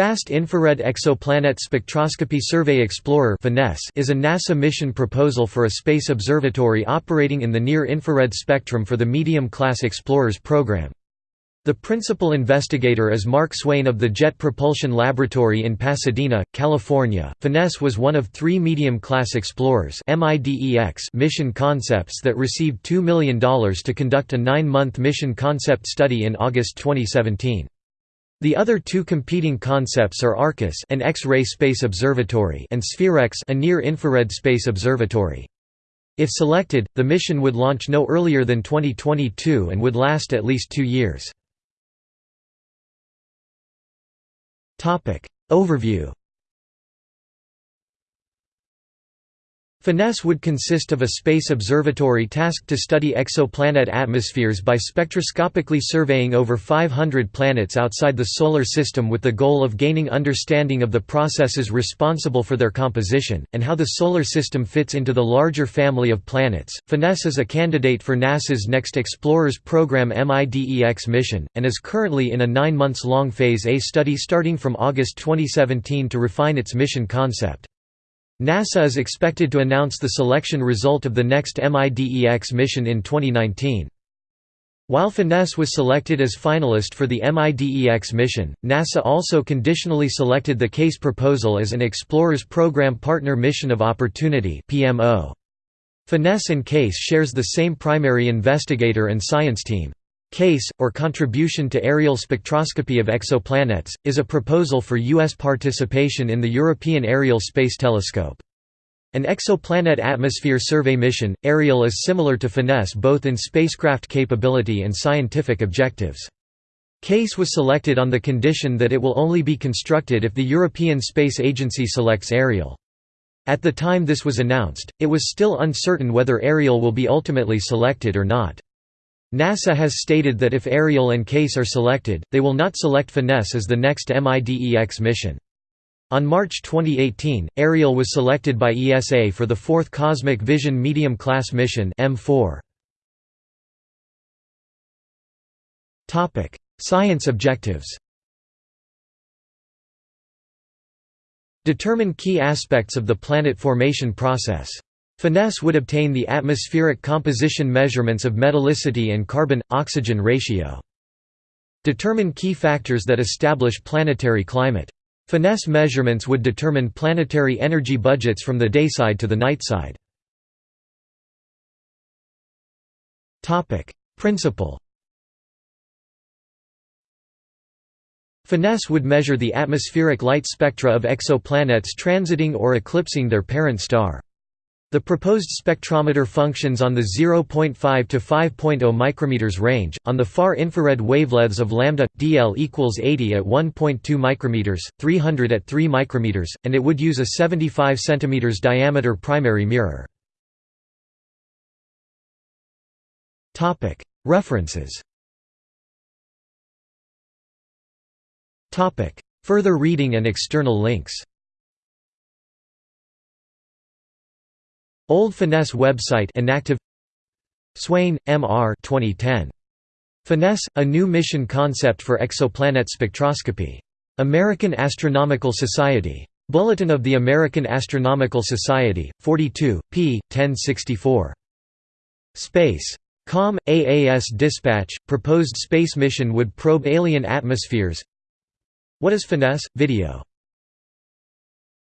Fast Infrared Exoplanet Spectroscopy Survey Explorer is a NASA mission proposal for a space observatory operating in the near-infrared spectrum for the Medium-class Explorers program. The principal investigator is Mark Swain of the Jet Propulsion Laboratory in Pasadena, California. FINESSE was one of three medium-class Explorers mission concepts that received $2 million to conduct a nine-month mission concept study in August 2017. The other two competing concepts are ARCUS an X-ray space observatory and SPHEREX a near-infrared space observatory. If selected, the mission would launch no earlier than 2022 and would last at least two years. Topic: Overview FINESSE would consist of a space observatory tasked to study exoplanet atmospheres by spectroscopically surveying over 500 planets outside the Solar System with the goal of gaining understanding of the processes responsible for their composition, and how the Solar System fits into the larger family of planets. FINESSE is a candidate for NASA's next Explorers Program MIDEX mission, and is currently in a nine months long Phase A study starting from August 2017 to refine its mission concept. NASA is expected to announce the selection result of the next MIDEX mission in 2019. While Finesse was selected as finalist for the MIDEX mission, NASA also conditionally selected the CASE proposal as an Explorers Program Partner Mission of Opportunity PMO. FINESSE and CASE shares the same primary investigator and science team. CASE, or Contribution to Ariel Spectroscopy of Exoplanets, is a proposal for U.S. participation in the European Ariel Space Telescope. An exoplanet atmosphere survey mission, Ariel is similar to FINESSE both in spacecraft capability and scientific objectives. CASE was selected on the condition that it will only be constructed if the European Space Agency selects Ariel. At the time this was announced, it was still uncertain whether Ariel will be ultimately selected or not. NASA has stated that if Ariel and CASE are selected, they will not select FINESSE as the next MIDEX mission. On March 2018, Ariel was selected by ESA for the fourth Cosmic Vision Medium Class mission M4. Science objectives Determine key aspects of the planet formation process. FINESSE would obtain the atmospheric composition measurements of metallicity and carbon-oxygen ratio. Determine key factors that establish planetary climate. Finesse measurements would determine planetary energy budgets from the dayside to the nightside. Principle Finesse would measure the atmospheric light spectra of exoplanets transiting or eclipsing their parent star. The proposed spectrometer functions on the 0.5 to 5.0 micrometers range, on the far infrared wavelengths of lambda dl equals 80 at 1.2 micrometers, 300 at 3 micrometers, and it would use a 75 centimeters diameter primary mirror. Topic: References. Topic: Further reading and external links. Old Finesse website inactive Swain, M. R. 2010. Finesse, a new mission concept for exoplanet spectroscopy. American Astronomical Society. Bulletin of the American Astronomical Society, 42, p. 1064. Space. Com. AAS Dispatch, proposed space mission would probe alien atmospheres What is finesse? Video